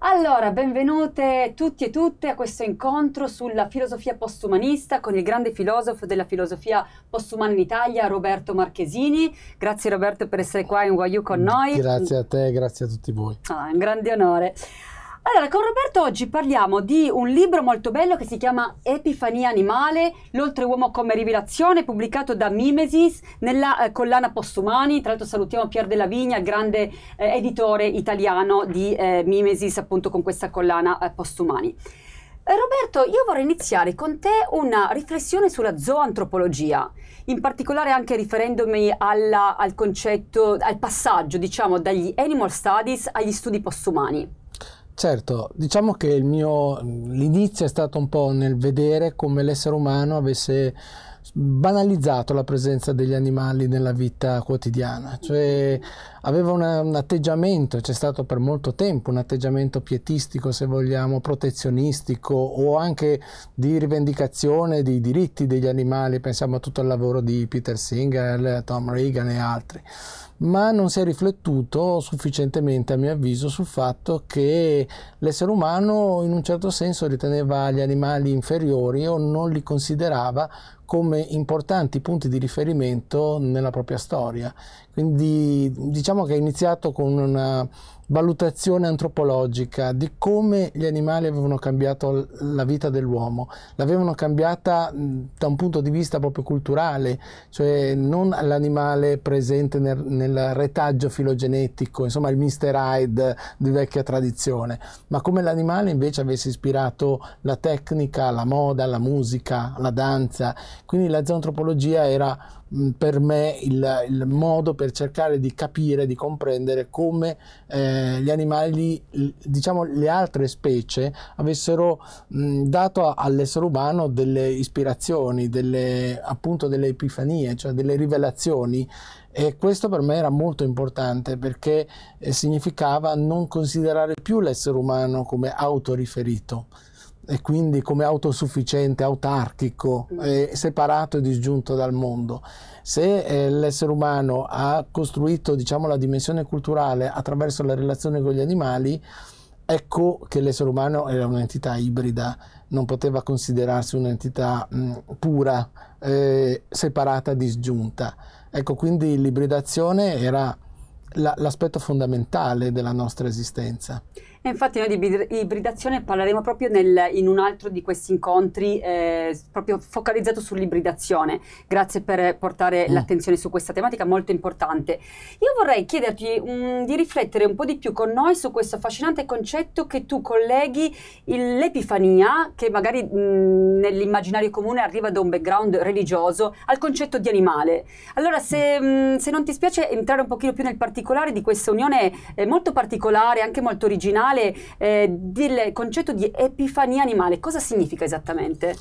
Allora, benvenute tutti e tutte a questo incontro sulla filosofia postumanista con il grande filosofo della filosofia postumana in Italia, Roberto Marchesini. Grazie Roberto per essere qua in Guaiù con noi. Grazie a te, grazie a tutti voi. Ah, è un grande onore. Allora, con Roberto oggi parliamo di un libro molto bello che si chiama Epifania animale, l'oltreuomo come rivelazione, pubblicato da Mimesis nella eh, collana Postumani. Tra l'altro salutiamo Pier della Vigna, il grande eh, editore italiano di eh, Mimesis, appunto con questa collana eh, Postumani. Eh, Roberto, io vorrei iniziare con te una riflessione sulla zooantropologia, in particolare anche riferendomi alla, al concetto, al passaggio, diciamo, dagli animal studies agli studi postumani. Certo, diciamo che l'inizio è stato un po' nel vedere come l'essere umano avesse banalizzato la presenza degli animali nella vita quotidiana, cioè aveva una, un atteggiamento, c'è stato per molto tempo un atteggiamento pietistico se vogliamo, protezionistico o anche di rivendicazione dei diritti degli animali, pensiamo a tutto il lavoro di Peter Singer, Tom Reagan e altri. Ma non si è riflettuto sufficientemente a mio avviso sul fatto che l'essere umano in un certo senso riteneva gli animali inferiori o non li considerava come importanti punti di riferimento nella propria storia. Quindi diciamo che è iniziato con una valutazione antropologica di come gli animali avevano cambiato la vita dell'uomo, l'avevano cambiata da un punto di vista proprio culturale, cioè non l'animale presente nel, nel retaggio filogenetico, insomma il Mr. Hyde di vecchia tradizione, ma come l'animale invece avesse ispirato la tecnica, la moda, la musica, la danza, quindi la zoantropologia era per me il, il, modo per cercare di capire, di comprendere come eh, gli animali, diciamo le altre specie, avessero mh, dato all'essere umano delle ispirazioni, delle, appunto delle epifanie, cioè delle rivelazioni. E questo per me era molto importante perché eh, significava non considerare più l'essere umano come autoriferito e quindi come autosufficiente, autarchico, eh, separato e disgiunto dal mondo. Se eh, l'essere umano ha costruito diciamo, la dimensione culturale attraverso la relazione con gli animali, ecco che l'essere umano era un'entità ibrida, non poteva considerarsi un'entità mh, pura, eh, separata, disgiunta. Ecco, quindi l'ibridazione era la, l'aspetto fondamentale della nostra esistenza. E infatti noi di ibridazione parleremo proprio nel, in un altro di questi incontri, eh, proprio focalizzato sull'ibridazione. Grazie per portare mm. l'attenzione su questa tematica molto importante. Io vorrei chiederti um, di riflettere un po' di più con noi su questo affascinante concetto che tu colleghi l'epifania, che magari mh, nell'immaginario comune arriva da un background religioso, al concetto di animale. Allora, se, mh, se non ti spiace entrare un pochino più nel particolare di questa unione eh, molto particolare, anche molto originale, animale, eh, del concetto di epifania animale, cosa significa esattamente?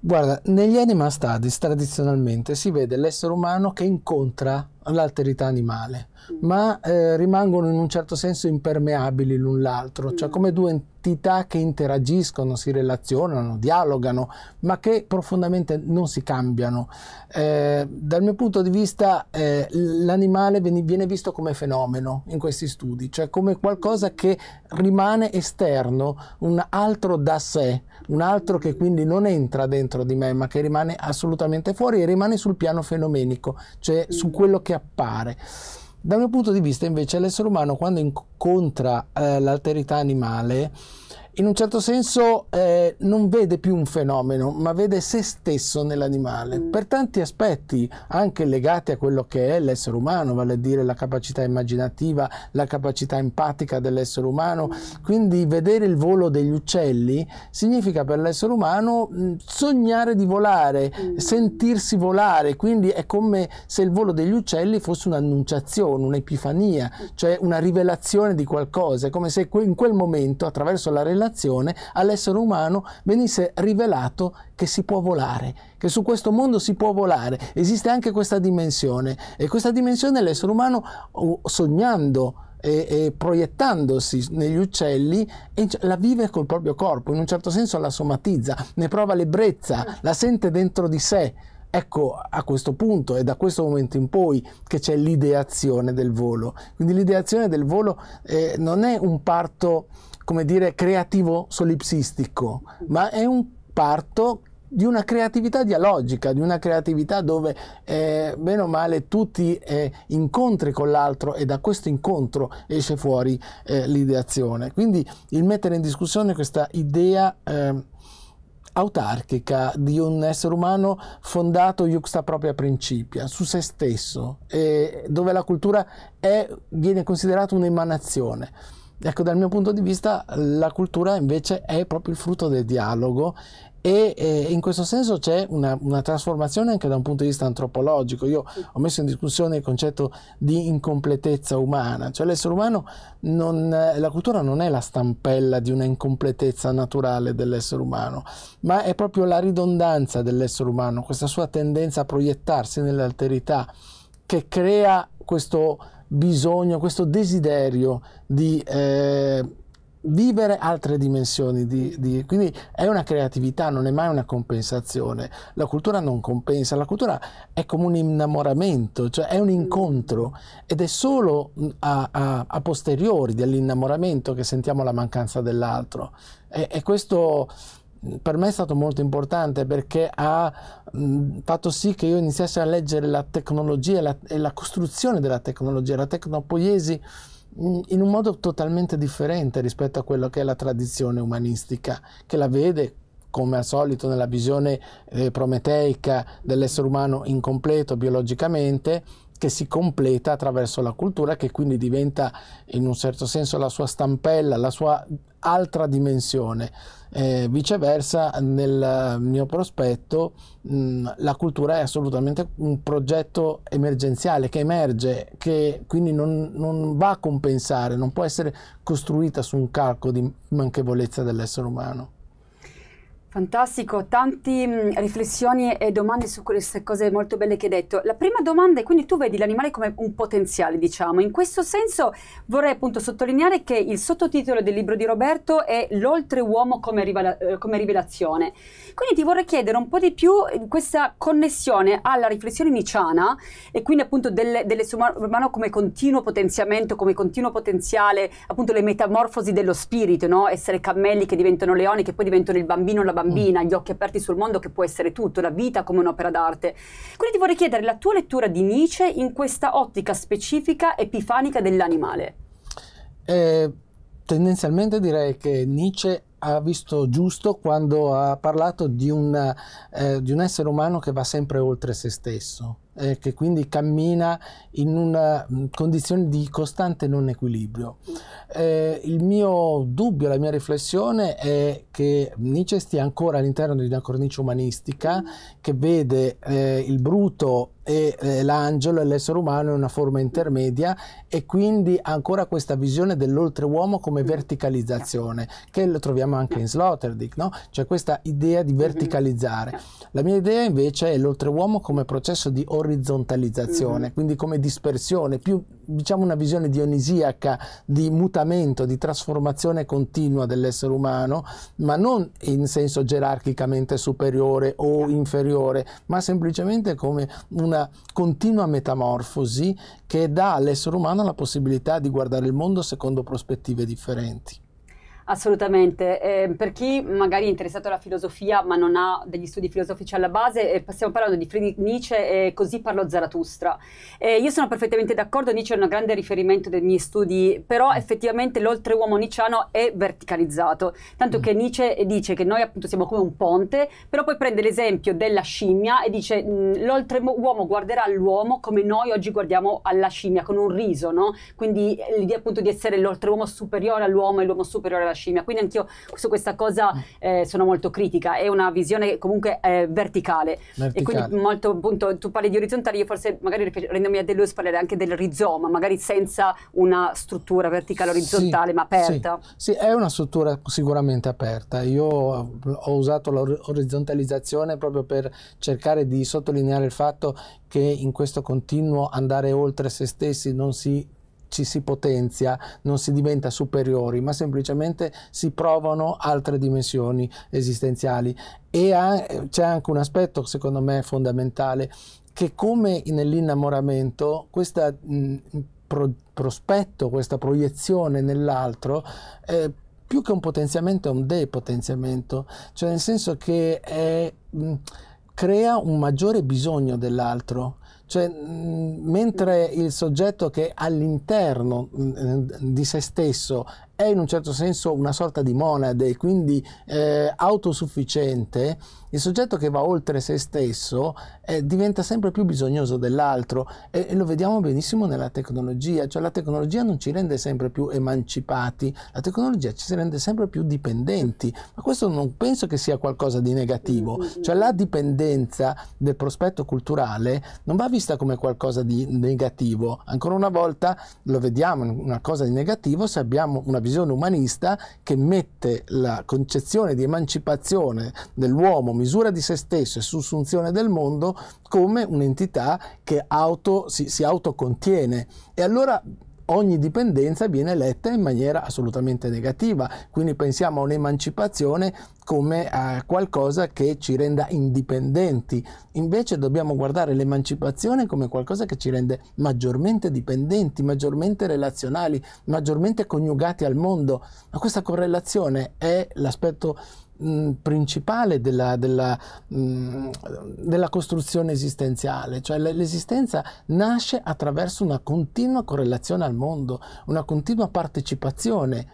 Guarda, negli animal studies tradizionalmente si vede l'essere umano che incontra l'alterità animale, ma eh, rimangono in un certo senso impermeabili l'un l'altro, cioè mm. come due entità che interagiscono, si relazionano, dialogano, ma che profondamente non si cambiano. Eh, dal mio punto di vista eh, l'animale viene visto come fenomeno in questi studi, cioè come qualcosa che rimane esterno, un altro da sé, un altro che quindi non entra dentro di me, ma che rimane assolutamente fuori e rimane sul piano fenomenico, cioè su mm. quello che appare. Dal mio punto di vista invece l'essere umano quando incontra eh, l'alterità animale in un certo senso eh, non vede più un fenomeno, ma vede se stesso nell'animale, per tanti aspetti, anche legati a quello che è l'essere umano, vale a dire la capacità immaginativa, la capacità empatica dell'essere umano. Quindi vedere il volo degli uccelli significa per l'essere umano sognare di volare, mm. sentirsi volare, quindi è come se il volo degli uccelli fosse un'annunciazione, un'epifania, cioè una rivelazione di qualcosa, è come se in quel momento, attraverso la relazione, creazione all'essere umano venisse rivelato che si può volare, che su questo mondo si può volare. Esiste anche questa dimensione e questa dimensione l'essere umano sognando e, e, proiettandosi negli uccelli la vive col proprio corpo, in un certo senso la somatizza, ne prova l'ebbrezza, la sente dentro di sé Ecco, a questo punto è da questo momento in poi che c'è l'ideazione del volo. Quindi l'ideazione del volo eh, non è un parto, come dire, creativo solipsistico, ma è un parto di una creatività dialogica, di una creatività dove eh, bene o male tu ti eh, incontri con l'altro e da questo incontro esce fuori eh, l'ideazione. Quindi il mettere in discussione questa idea eh, autarchica di un essere umano fondato iuxta propria principia, su se stesso, dove la cultura è, viene considerata un'emanazione. Ecco, dal mio punto di vista la cultura invece è proprio il frutto del dialogo e eh, in questo senso c'è una, una, trasformazione anche da un punto di vista antropologico. Io ho messo in discussione il concetto di incompletezza umana, cioè l'essere umano, non, la cultura non è la stampella di una incompletezza naturale dell'essere umano, ma è proprio la ridondanza dell'essere umano, questa sua tendenza a proiettarsi nell'alterità che crea questo bisogno, questo desiderio di... Eh, vivere altre dimensioni, di, di, quindi è una creatività, non è mai una compensazione. La cultura non compensa, la cultura è come un innamoramento, cioè è un incontro ed è solo a, a, a posteriori dell'innamoramento che sentiamo la mancanza dell'altro. E, e, questo per me è stato molto importante perché ha mh, fatto sì che io iniziassi a leggere la tecnologia la, e la costruzione della tecnologia, la tecnopoiesi in un modo totalmente differente rispetto a quello che è la tradizione umanistica, che la vede come al solito nella visione eh, prometeica dell'essere umano incompleto biologicamente, che si completa attraverso la cultura, che quindi diventa in un certo senso la sua stampella, la sua altra dimensione. Eh, viceversa, nel mio prospetto, mh, la cultura è assolutamente un progetto emergenziale che emerge, che quindi non, non va a compensare, non può essere costruita su un calco di manchevolezza dell'essere umano. Fantastico, tante mm, riflessioni e domande su queste cose molto belle che hai detto. La prima domanda è quindi tu vedi l'animale come un potenziale, diciamo. In questo senso vorrei appunto sottolineare che il sottotitolo del libro di Roberto è L'oltreuomo come, rivela- eh, come rivelazione. Quindi ti vorrei chiedere un po' di più questa connessione alla riflessione niciana e quindi appunto del, dell'essere umano come continuo potenziamento, come continuo potenziale, appunto le metamorfosi dello spirito, no? Essere cammelli che diventano leoni, che poi diventano il bambino, la bambina, gli occhi aperti sul mondo che può essere tutto, la vita come un'opera d'arte. Quindi ti vorrei chiedere la tua lettura di Nietzsche in questa ottica specifica epifanica dell'animale. Eh, tendenzialmente direi che Nietzsche ha visto giusto quando ha parlato di un, eh, di un essere umano che va sempre oltre se stesso eh, che quindi cammina in una mm, condizione di costante non equilibrio. Eh, il mio dubbio, la mia riflessione è che Nietzsche stia ancora all'interno di una cornice umanistica che vede eh, il bruto e eh, l'angelo e l'essere umano in una forma intermedia e quindi ancora questa visione dell'oltreuomo come verticalizzazione che lo troviamo anche in Sloterdijk, no? cioè questa idea di verticalizzare. La mia idea invece è l'oltreuomo come processo di orizzontalizzazione, mm-hmm. quindi come dispersione, più diciamo una visione dionisiaca di mutamento, di trasformazione continua dell'essere umano, ma non in senso gerarchicamente superiore o inferiore, ma semplicemente come una continua metamorfosi che dà all'essere umano la possibilità di guardare il mondo secondo prospettive differenti. Assolutamente, eh, per chi magari è interessato alla filosofia ma non ha degli studi filosofici alla base, eh, stiamo parlando di Friedrich Nietzsche e così parlò Zarathustra. Eh, io sono perfettamente d'accordo, Nietzsche è un grande riferimento dei miei studi, però effettivamente l'oltreuomo nicciano è verticalizzato, tanto mm. che Nietzsche dice che noi appunto siamo come un ponte, però poi prende l'esempio della scimmia e dice mm, l'oltreuomo guarderà l'uomo come noi oggi guardiamo alla scimmia, con un riso, no? Quindi l'idea appunto di essere l'oltreuomo superiore all'uomo e l'uomo superiore alla scimmia. Quindi anch'io su questa cosa eh, sono molto critica, è una visione comunque eh, verticale. verticale. E quindi molto appunto tu parli di orizzontale, io forse magari rendomi a Deleuze parlerei anche del rizoma, magari senza una struttura verticale orizzontale sì, ma aperta. Sì, sì, è una struttura sicuramente aperta. Io ho usato l'orizzontalizzazione proprio per cercare di sottolineare il fatto che in questo continuo andare oltre se stessi non si ci si potenzia, non si diventa superiori, ma semplicemente si provano altre dimensioni esistenziali. E c'è anche un aspetto, secondo me, fondamentale, che come nell'innamoramento, questo pro, prospetto, questa proiezione nell'altro, eh, più che un potenziamento è un depotenziamento, cioè nel senso che è, mh, crea un maggiore bisogno dell'altro. Cioè, mh, mentre il soggetto che all'interno mh, di se stesso è in un certo senso una sorta di monade, quindi eh, autosufficiente, il soggetto che va oltre se stesso eh, diventa sempre più bisognoso dell'altro e, e, lo vediamo benissimo nella tecnologia, cioè la tecnologia non ci rende sempre più emancipati, la tecnologia ci rende sempre più dipendenti, ma questo non penso che sia qualcosa di negativo, cioè la dipendenza del prospetto culturale non va vista come qualcosa di negativo, ancora una volta lo vediamo una cosa di negativo se abbiamo una visione umanista che mette la concezione di emancipazione dell'uomo, misura di se stesso e sussunzione del mondo, come un'entità che auto, si, si autocontiene. E allora ogni dipendenza viene letta in maniera assolutamente negativa, quindi pensiamo a un'emancipazione come a qualcosa che ci renda indipendenti, invece dobbiamo guardare l'emancipazione come qualcosa che ci rende maggiormente dipendenti, maggiormente relazionali, maggiormente coniugati al mondo, ma questa correlazione è l'aspetto mh, principale della, della, mh, della, costruzione esistenziale, cioè l'esistenza nasce attraverso una continua correlazione al mondo, una continua partecipazione.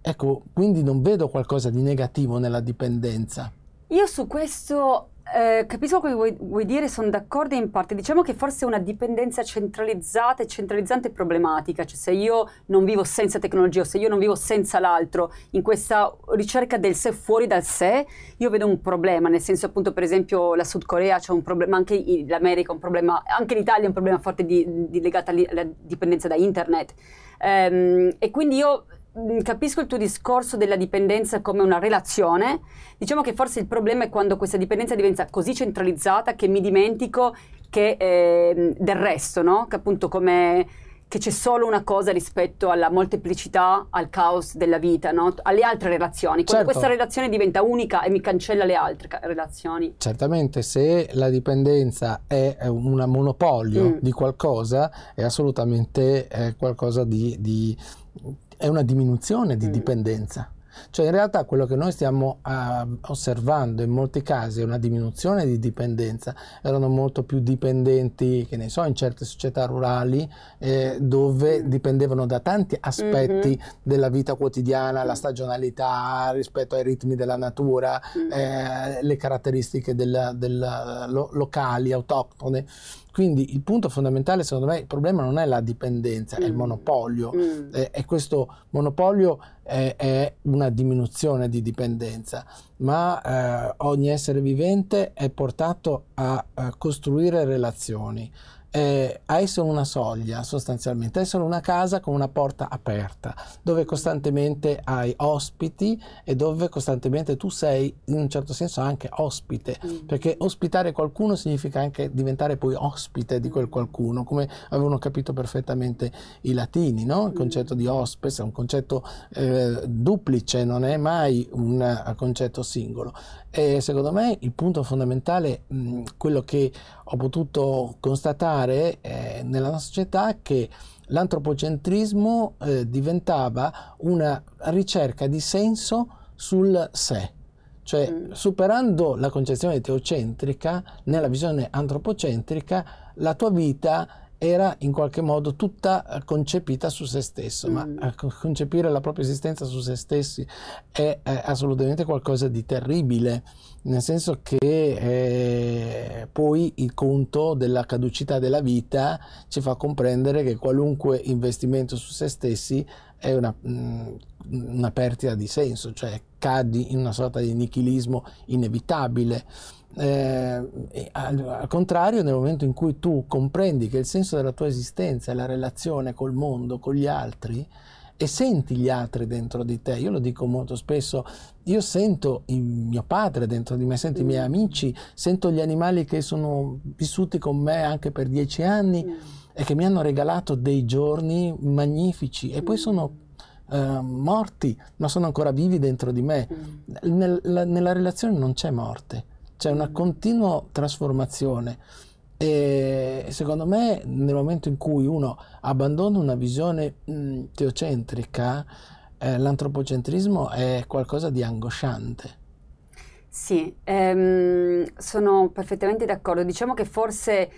Ecco, quindi non vedo qualcosa di negativo nella dipendenza. Io su questo eh, capisco quello che vuoi, vuoi, dire, sono d'accordo in parte. Diciamo che forse una dipendenza centralizzata e centralizzante è problematica, cioè se io non vivo senza tecnologia o se io non vivo senza l'altro, in questa ricerca del sé fuori dal sé, io vedo un problema, nel senso appunto per esempio la Sud Corea c'è un problema, anche l'America un problema, anche l'Italia è un problema forte di, di legato alla dipendenza da internet. Um, e quindi io capisco il tuo discorso della dipendenza come una relazione. Diciamo che forse il problema è quando questa dipendenza diventa così centralizzata che mi dimentico che, eh, del resto, no? Che appunto come che c'è solo una cosa rispetto alla molteplicità, al caos della vita, no? alle altre relazioni. Quando certo. questa relazione diventa unica e mi cancella le altre relazioni. Certamente, se la dipendenza è un monopolio mm. di qualcosa, è assolutamente eh, qualcosa di, di è una diminuzione di mm. dipendenza. Cioè in realtà quello che noi stiamo uh, osservando in molti casi è una diminuzione di dipendenza, erano molto più dipendenti, che ne so, in certe società rurali eh, dove mm. dipendevano da tanti aspetti mm-hmm. della vita quotidiana, la stagionalità rispetto ai ritmi della natura, mm. eh, le caratteristiche del, del, lo, locali, autoctone. Quindi il punto fondamentale, secondo me, il problema non è la dipendenza, mm. è il mm. monopolio. Mm. E, e, questo monopolio è, è, una diminuzione di dipendenza, ma eh, ogni essere vivente è portato a, a costruire relazioni eh, a essere una soglia sostanzialmente, a essere una casa con una porta aperta, dove costantemente hai ospiti e dove costantemente tu sei in un certo senso anche ospite, mm. perché ospitare qualcuno significa anche diventare poi ospite di quel qualcuno, come avevano capito perfettamente i latini, no? il mm. concetto di hospes è un concetto eh, duplice, non è mai un concetto singolo. E secondo me il punto fondamentale, mh, quello che ho potuto constatare eh, nella nostra società che l'antropocentrismo eh, diventava una ricerca di senso sul sé. Cioè, mm. superando la concezione teocentrica, nella visione antropocentrica, la tua vita era in qualche modo tutta eh, concepita su se stesso, mm. ma eh, concepire la propria esistenza su se stessi è, è assolutamente qualcosa di terribile, nel senso che eh, poi il conto della caducità della vita ci fa comprendere che qualunque investimento su se stessi è una, mm, una perdita di senso, cioè cadi in una sorta di nichilismo inevitabile. Eh, al, al, contrario, nel momento in cui tu comprendi che il senso della tua esistenza è la relazione col mondo, con gli altri, e senti gli altri dentro di te. Io lo dico molto spesso, io sento il mio padre dentro di me, sento mm. i miei mm. amici, sento gli animali che sono vissuti con me anche per dieci anni mm. e che mi hanno regalato dei giorni magnifici e poi mm. sono uh, morti, ma sono ancora vivi dentro di me. Mm. Nel, la, nella relazione non c'è morte, c'è una mm. continua trasformazione. E secondo me nel momento in cui uno abbandona una visione mh, teocentrica, eh, l'antropocentrismo è qualcosa di angosciante. Sì, ehm, sono perfettamente d'accordo. Diciamo che forse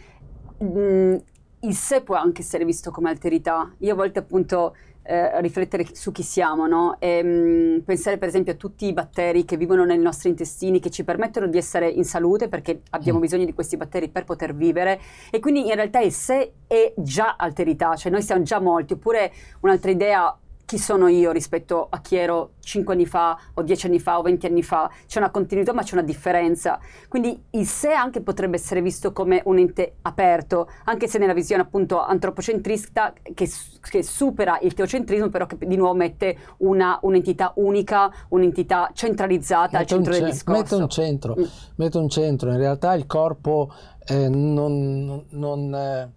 mh, il sé può anche essere visto come alterità. Io a volte appunto eh, riflettere su chi siamo, no? e, mh, mm, pensare per esempio a tutti i batteri che vivono nei nostri intestini, che ci permettono di essere in salute perché abbiamo mm. bisogno di questi batteri per poter vivere e quindi in realtà il sé è già alterità, cioè noi siamo già molti, oppure un'altra idea chi sono io rispetto a chi ero 5 anni fa o 10 anni fa o 20 anni fa, c'è una continuità ma c'è una differenza. Quindi il sé anche potrebbe essere visto come un ente aperto, anche se nella visione appunto antropocentrista che, che supera il teocentrismo, però che di nuovo mette una, un'entità unica, un'entità centralizzata mette al centro del discorso. Mette un centro, mm. mette un centro. in realtà il corpo eh, non, non, eh,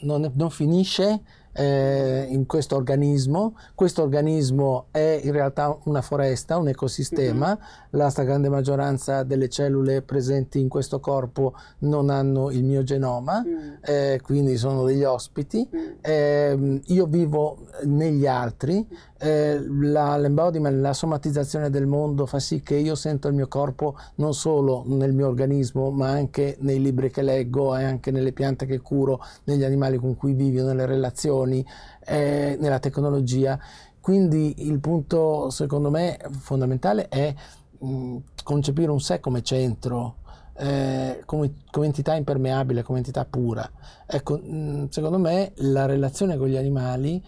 non, non finisce eh, in questo organismo. Questo organismo è in realtà una foresta, un ecosistema. Mm-hmm. La stragrande maggioranza delle cellule presenti in questo corpo non hanno il mio genoma, mm. eh, quindi sono degli ospiti. Mm. Eh, io vivo negli altri. Eh, la, l'embodiment, la somatizzazione del mondo fa sì che io sento il mio corpo non solo nel mio organismo, ma anche nei libri che leggo e anche nelle piante che curo, negli animali con cui vivo, nelle relazioni eh, nella tecnologia. Quindi il punto secondo me fondamentale è mh, concepire un sé come centro, eh, come, come, entità impermeabile, come entità pura. Ecco, mh, secondo me la relazione con gli animali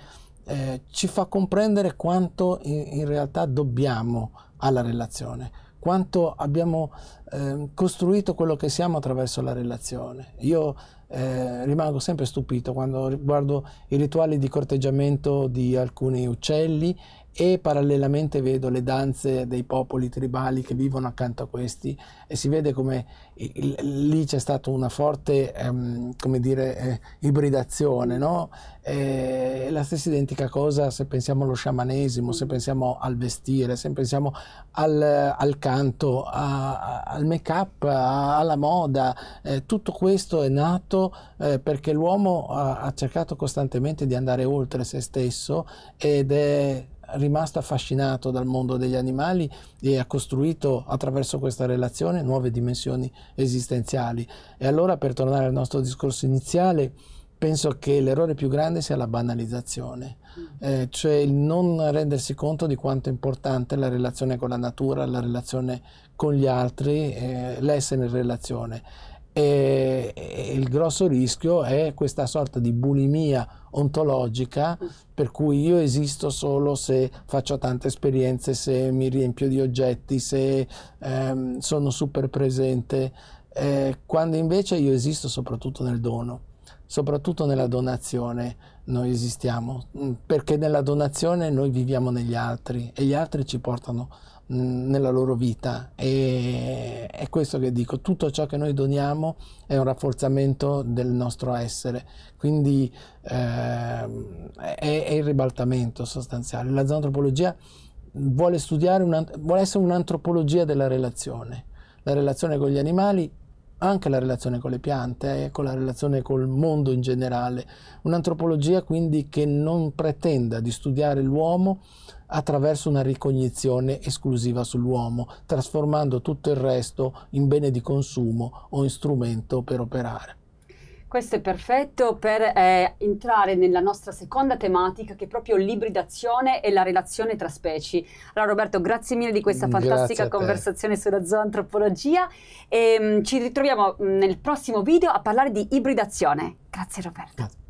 eh, ci fa comprendere quanto in, in, realtà dobbiamo alla relazione, quanto abbiamo eh, costruito quello che siamo attraverso la relazione. Io eh, rimango sempre stupito quando guardo i rituali di corteggiamento di alcuni uccelli e parallelamente vedo le danze dei popoli tribali che vivono accanto a questi e si vede come lì c'è stata una forte ehm, come dire, eh, ibridazione no? E la stessa identica cosa se pensiamo allo sciamanesimo se pensiamo al vestire se pensiamo al, al canto a, a, al make up alla moda eh, tutto questo è nato eh, perché l'uomo ha, ha cercato costantemente di andare oltre se stesso ed è rimasto affascinato dal mondo degli animali e ha costruito attraverso questa relazione nuove dimensioni esistenziali. E allora per tornare al nostro discorso iniziale, penso che l'errore più grande sia la banalizzazione, mm. eh, cioè il non rendersi conto di quanto è importante la relazione con la natura, la relazione con gli altri, eh, l'essere in relazione e, il grosso rischio è questa sorta di bulimia ontologica per cui io esisto solo se faccio tante esperienze, se mi riempio di oggetti, se ehm, sono super presente, eh, quando invece io esisto soprattutto nel dono, soprattutto nella donazione noi esistiamo, perché nella donazione noi viviamo negli altri e gli altri ci portano nella loro vita. E è questo che dico, tutto ciò che noi doniamo è un rafforzamento del nostro essere, quindi eh, è, è, il ribaltamento sostanziale. La zoantropologia vuole studiare, una, vuole essere un'antropologia della relazione, la relazione con gli animali, anche la relazione con le piante, eh, con la relazione col mondo in generale, un'antropologia quindi che non pretenda di studiare l'uomo attraverso una ricognizione esclusiva sull'uomo, trasformando tutto il resto in bene di consumo o in strumento per operare. Questo è perfetto per eh, entrare nella nostra seconda tematica che è proprio l'ibridazione e la relazione tra specie. Allora Roberto, grazie mille di questa fantastica conversazione sulla zoantropologia e mh, mm, ci ritroviamo mm, nel prossimo video a parlare di ibridazione. Grazie Roberto. Grazie.